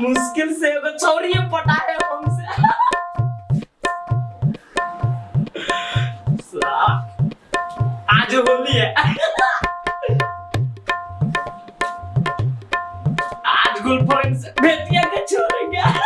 मुश्किल से एगो छौरिए पटाए हमसे साला, आज होली है आज गर्लफ्रेंड से भेटिया के छोड़ेंगे है?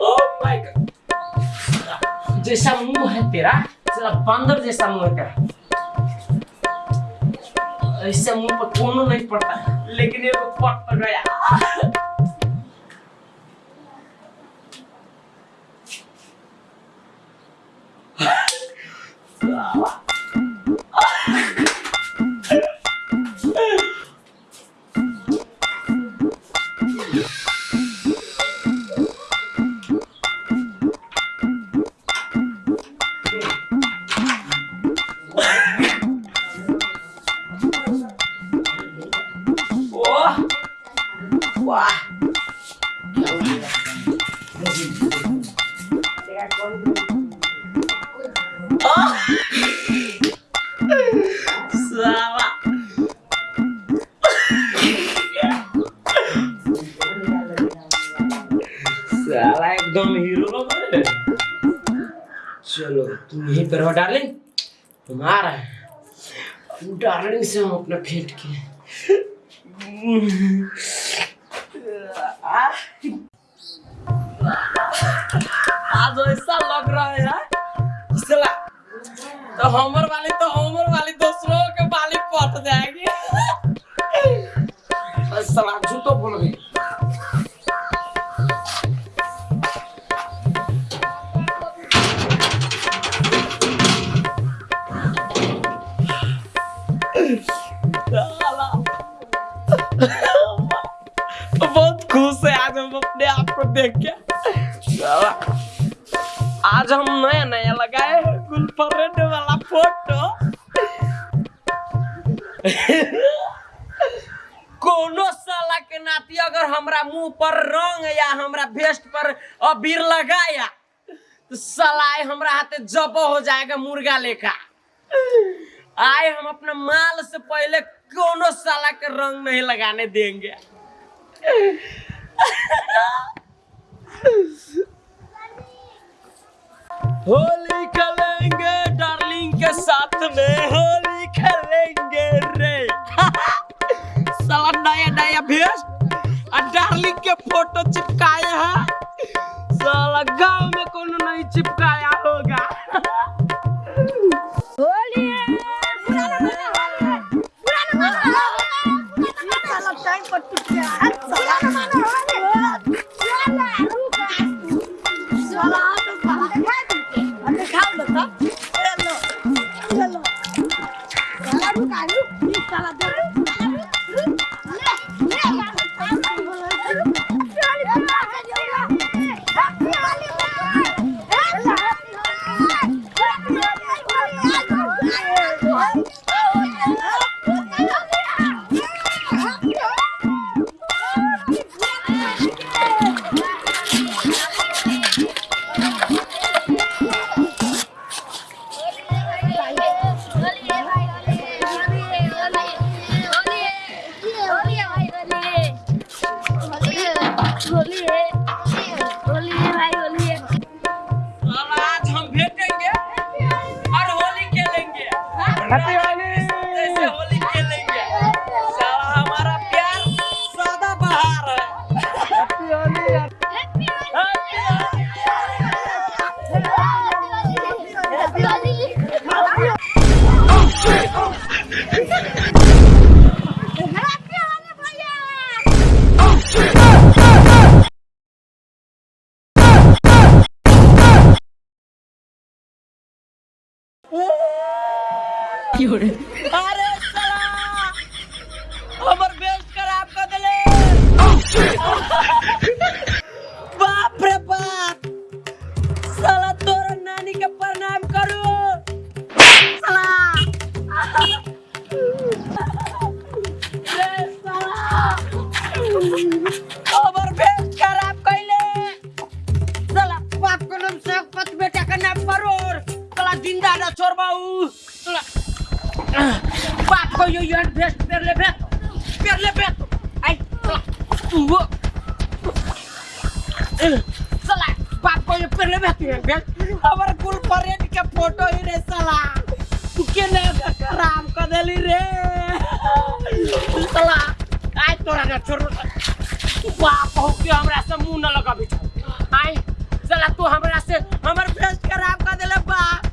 Oh. जैसा मुँह है तेरा साला बंदर जैसा मुंह है तेरा ऐसे मुंह पर कोनो नहीं पड़ता लेकिन ये तो पट तो गया वाह तुम यहीं पर हो डार्लिंग हम आ रहे हैं। डार्लिंग से हम अपना फेंट के। आज ऐसा लग रहा है यार। साला तो हमर वाली तो हमर वाली दूसरों के वाली पट जाएगी। साला झूठो बोल गई अबीर लगाया तो साला आए हमरा हाथे जब हो जाएगा मुर्गा लेखा। आए हम अपने माल से पहले कोनो साला के रंग नहीं लगाने देंगे। होली खेलेंगे डार्लिंग के साथ में होली खेलेंगे रे। साला नया नया भेष और डार्लिंग के फ़ोटो चिपकाए हैं। साला गाँव में कोनो नहीं चिपकाया होगा। टाइम पर टूट absolutely. 他有人 हो यो यार बेस्ट पेर ले बे पेर ले बे आई बाप को ये पेर ले बे बे हमार कुल परेड के फ़ोटो ही रे साला के ने खराब कर देली रे साला आई तोरा ना छोड़ बाप हो के हमरा से मुँह न लगा बिठा आई साला तू हमरा से हमर फेस खराब कर देले बाप बाप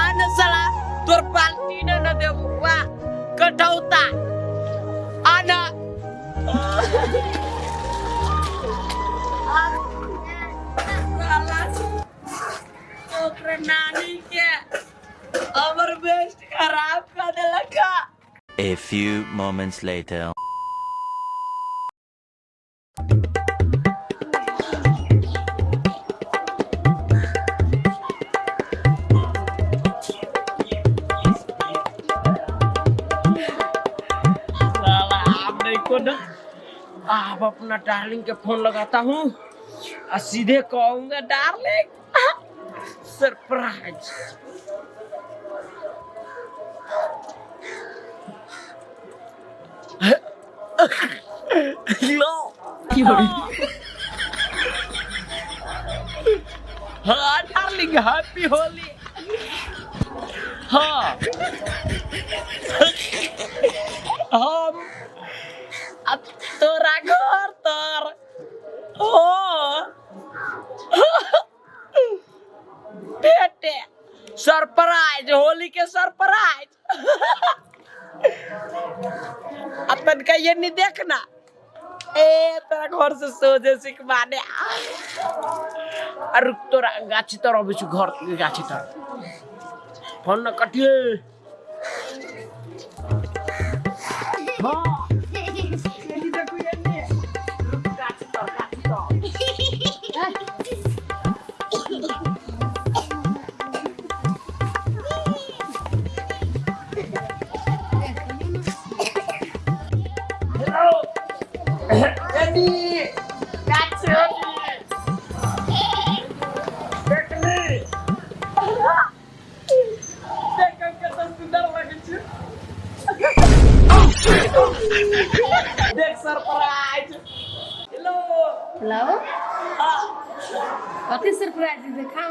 आने साला तोर पाल्टी न न देबू वाह कठौता आना साला ओकरे नानी के हमर बेस्ट खराब कर देलका A few moments later. आप अपना डार्लिंग के फ़ोन लगाता हूँ। और सीधे कहूँगा डार्लिंग सरप्राइज़ लो। हाँ डार्लिंग हैप्पी होली हाँ। हम नहीं देखना ए तेरा घर से सोचे सिख माने अरे तोरा गाछी तर अभी छु घर के गाछी तर फोन न कटिए हाँ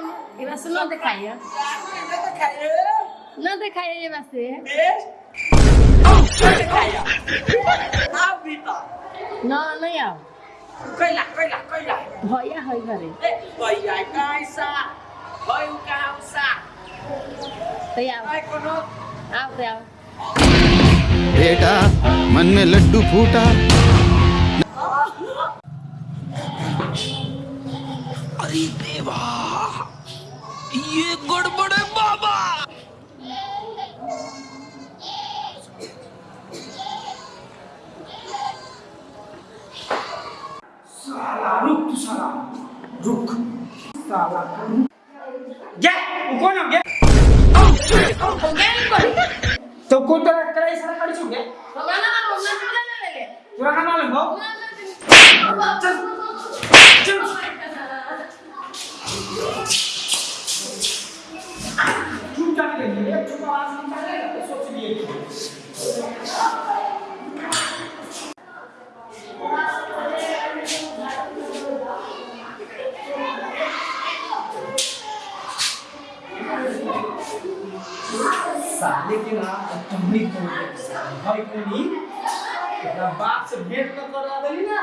देखाऊ ये बस न देखाइए क्या दिखाइए न देखाइए ये बस बेस्ट क्या दिखाइए आओ भीतर न नहीं आओ कैला कैला कैला भैया है घरे ए भैया कैसा भैया कहाँ सा तो आओ काय कोनो आओ तो आओ बेटा मन में लड्डू फूटा अरे देवा ये गड़बड़ है बाबा। साला रुक तू साला। रुक। साला गे कौन गे तो कौन तो करे सारा कड़ी छुगे पूरा का मालूम हो? चल। चल। लेकिन तुम्ही भाई कोनी एकरा बाप से छुटकाने के लिए एक छुपा आवाज़ निकालेगा तो सोच लिए साले के ना तुमनी तो भाई कोनी ना बाप से भेंट न करा देली ना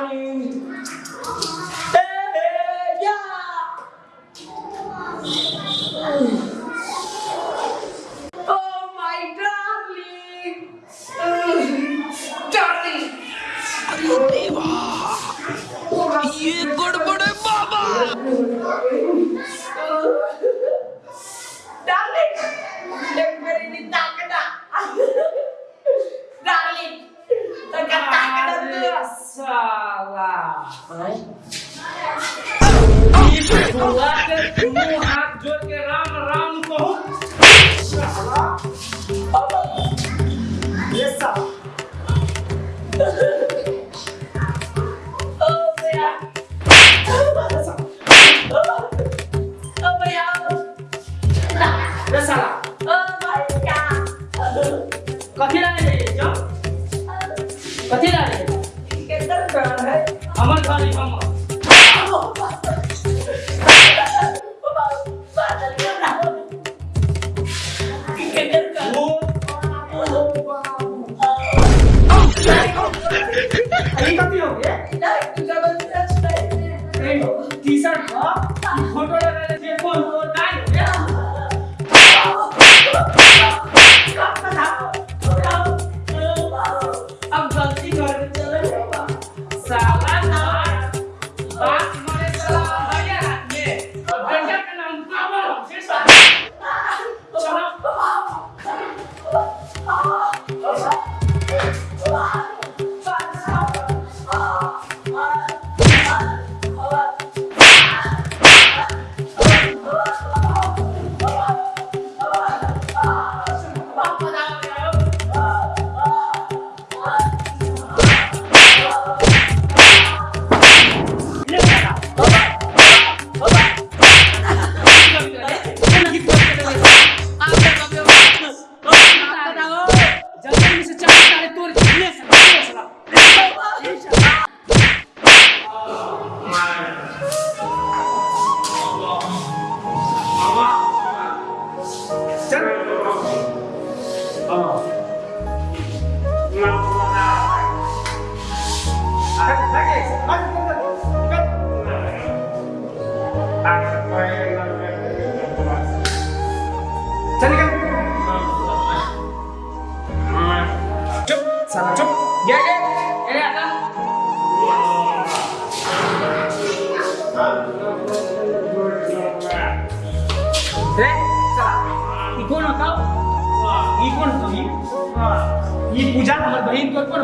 ई पूजा हमर बहिन के ऊपर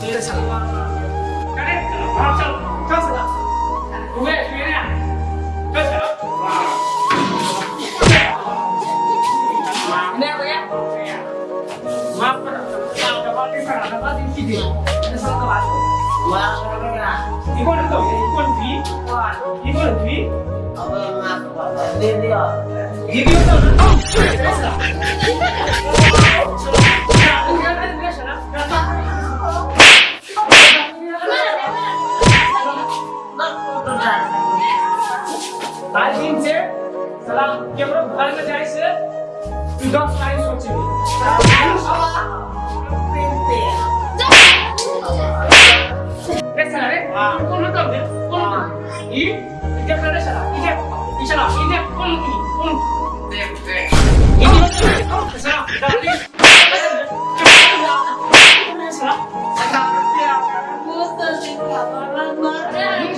तेरे सलवा करे हां चल चल सला ओए मेरे चल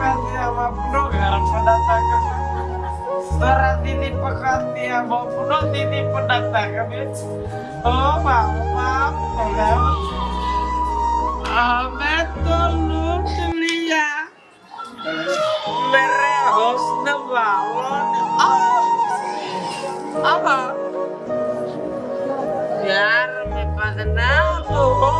kasih apa pun garam pendatang Surat ini pekat dia maupun ini pendatang Oh maaf maaf Kalau Ahmed tolong celia ya. Merehos nebalon Oh Apa? Biar mepadan aku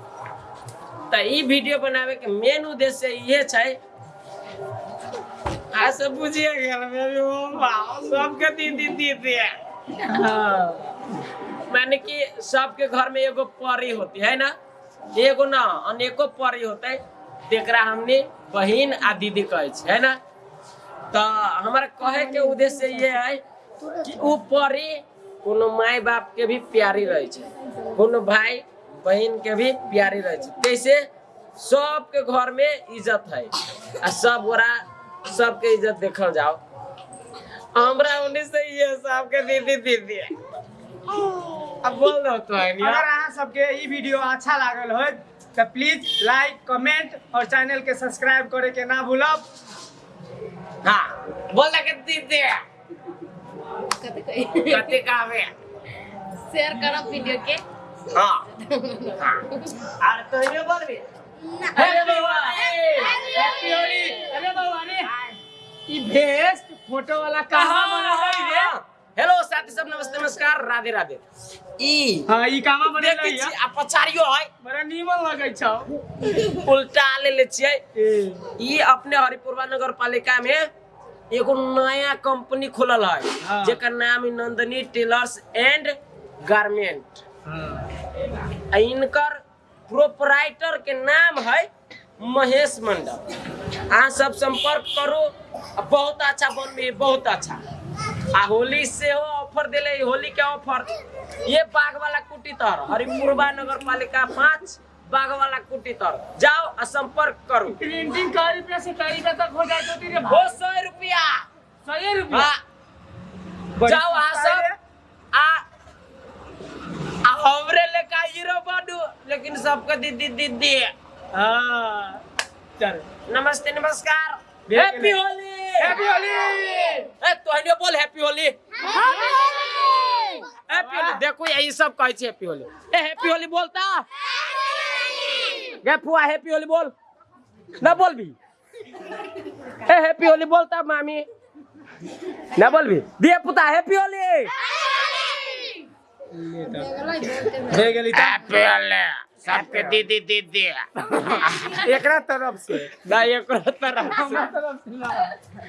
त वीडियो बनावे के मेन उद्देश्य ये छै। आ सब बुझिए गेल मेरे ओ वाह सबके दीदी दीदी। हाँ। माने कि सबके घर में एगो परी होती है ना? एगो ना अनेको परी होते तेकरा हमने बहन आ दीदी कहे है ना? तो हमारा कहे के उद्देश्य ये है कि उ परी कोनो माय बाप के भी प्यारी रहे छै। कोनो भाई बहन के भी प्यारी रहे छै। जैसे सबके घर में इज़्ज़त है आ सब गोरा सबके इज़्ज़त देखल जाओ हमरा उन्हीं से ये सबके दीदी दीदी। अब बोल दो तो है अगर अहाँ सबके ई वीडियो अच्छा लागल हो तो प्लीज़ लाइक कमेंट और चैनल के सब्सक्राइब करे के ना भूलब। हाँ बोल दे के दीदी। है कते कावे शेयर करब वीडियो के हाँ। हाँ। ई भेस्ट फ़ोटो वाला कहाँ बनल है रे? हेलो साथी सब नमस्ते नमस्कार। राधे राधे। ई हाँ ई कहाँ बनल देखै है छी आ पछाड़ियो है। बड़ा नीमन लगै छौ। उल्टा ले ले छियै। ई अपने हरिपुरवा नगर पालिका में एगो नया कंपनी खुलल है हाँ। जेकर नाम है नंदनी टेलर्स एंड गारमेंट। इनकर प्रोपराइटर के नाम है महेश मंडल। अहाँ सब संपर्क करू। आ बहुत अच्छा बनबी बहुत अच्छा। आ होली से हो ऑफ़र दिले होली के ऑफ़र ये बाग वाला कुटी तर हरिपुरवा नगर पालिका पाँच बाग वाला कुटी तर जाओ आ संपर्क करू। प्रिंटिंग कई रुपया से कई रुपया तक हो जाए तो तेरे हो। सौ रुपया। सौ रुपया? हाँ। जाओ आ सब। आ आ हमरे लेका हीरो बनू लेकिन सबके दीदी दीदी हाँ चल। नमस्ते नमस्कार। हैप्पी। होली हैप्पी होली ए तोहने बोल हैप्पी होली हैप्पी होली देखो यही सब कहै छै हैप्पी होली ए हैप्पी होली बोलता गे फुआ हैप्पी होली बोल। ना बोल भी ए हैप्पी होली बोलता मामी। ना बोलबी। दिए पुता हैप्पी होली त। हैप्पी होली सबके दीदी दीदी एकरा तरफ़ से। ना एक तरफ़ से।